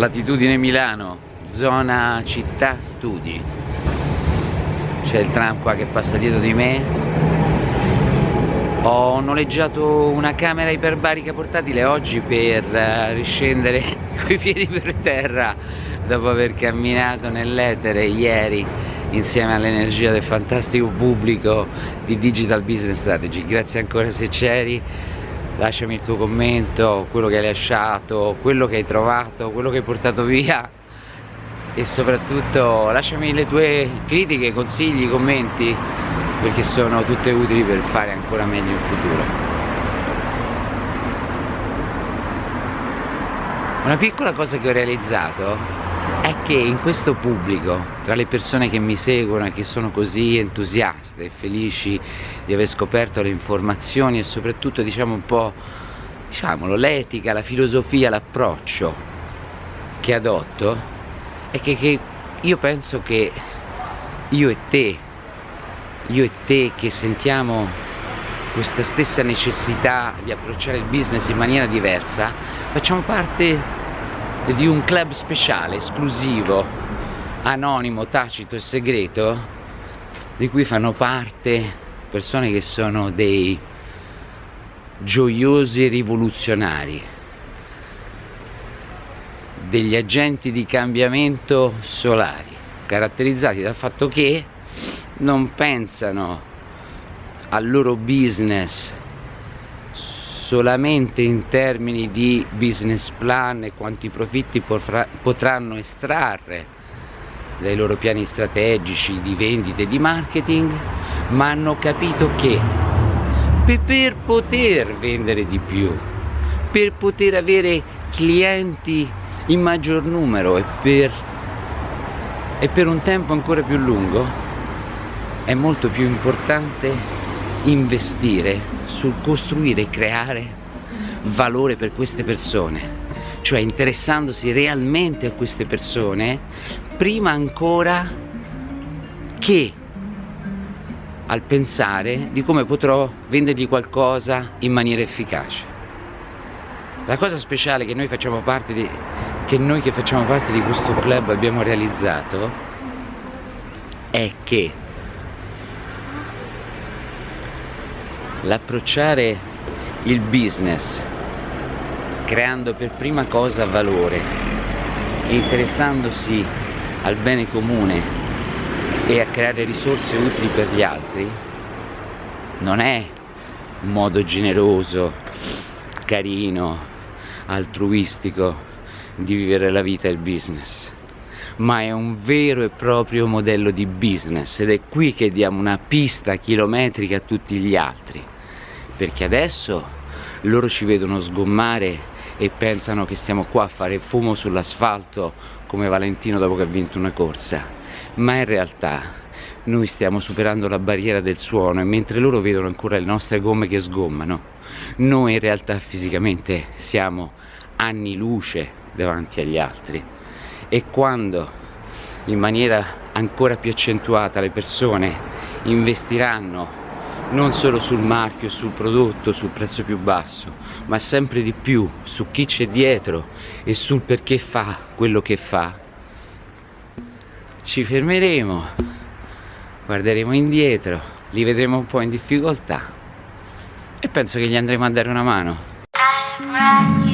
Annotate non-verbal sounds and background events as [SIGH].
latitudine Milano zona città studi. C'è il tram qua che passa dietro di me. Ho noleggiato una camera iperbarica portatile oggi per uh, riscendere [LAUGHS] coi piedi per terra dopo aver camminato nell'etere ieri insieme all'energia del fantastico pubblico di Digital Business Strategy. Grazie ancora se c'eri lasciami il tuo commento, quello che hai lasciato, quello che hai trovato, quello che hai portato via e soprattutto lasciami le tue critiche, consigli, commenti perché sono tutte utili per fare ancora meglio in futuro. Una piccola cosa che ho realizzato è che in questo pubblico, tra le persone che mi seguono e che sono così entusiaste e felici di aver scoperto le informazioni e soprattutto diciamo un po' diciamolo, l'etica, la filosofia, l'approccio che adotto, è che, che io penso che io e te, io e te che sentiamo questa stessa necessità di approcciare il business in maniera diversa, facciamo parte di un club speciale, esclusivo, anonimo, tacito e segreto di cui fanno parte persone che sono dei gioiosi rivoluzionari degli agenti di cambiamento solari caratterizzati dal fatto che non pensano al loro business solamente in termini di business plan e quanti profitti potranno estrarre dai loro piani strategici di vendita e di marketing, ma hanno capito che per poter vendere di più, per poter avere clienti in maggior numero e per, e per un tempo ancora più lungo, è molto più importante investire sul costruire e creare valore per queste persone cioè interessandosi realmente a queste persone prima ancora che al pensare di come potrò vendergli qualcosa in maniera efficace. La cosa speciale che noi facciamo parte di che noi che facciamo parte di questo club abbiamo realizzato è che l'approcciare il business creando per prima cosa valore interessandosi al bene comune e a creare risorse utili per gli altri non è un modo generoso, carino, altruistico di vivere la vita e il business ma è un vero e proprio modello di business ed è qui che diamo una pista chilometrica a tutti gli altri. Perché adesso loro ci vedono sgommare e pensano che stiamo qua a fare fumo sull'asfalto come Valentino dopo che ha vinto una corsa. Ma in realtà noi stiamo superando la barriera del suono e mentre loro vedono ancora le nostre gomme che sgommano noi in realtà fisicamente siamo anni luce davanti agli altri e quando in maniera ancora più accentuata le persone investiranno non solo sul marchio, sul prodotto, sul prezzo più basso, ma sempre di più su chi c'è dietro e sul perché fa quello che fa, ci fermeremo, guarderemo indietro, li vedremo un po' in difficoltà e penso che gli andremo a dare una mano.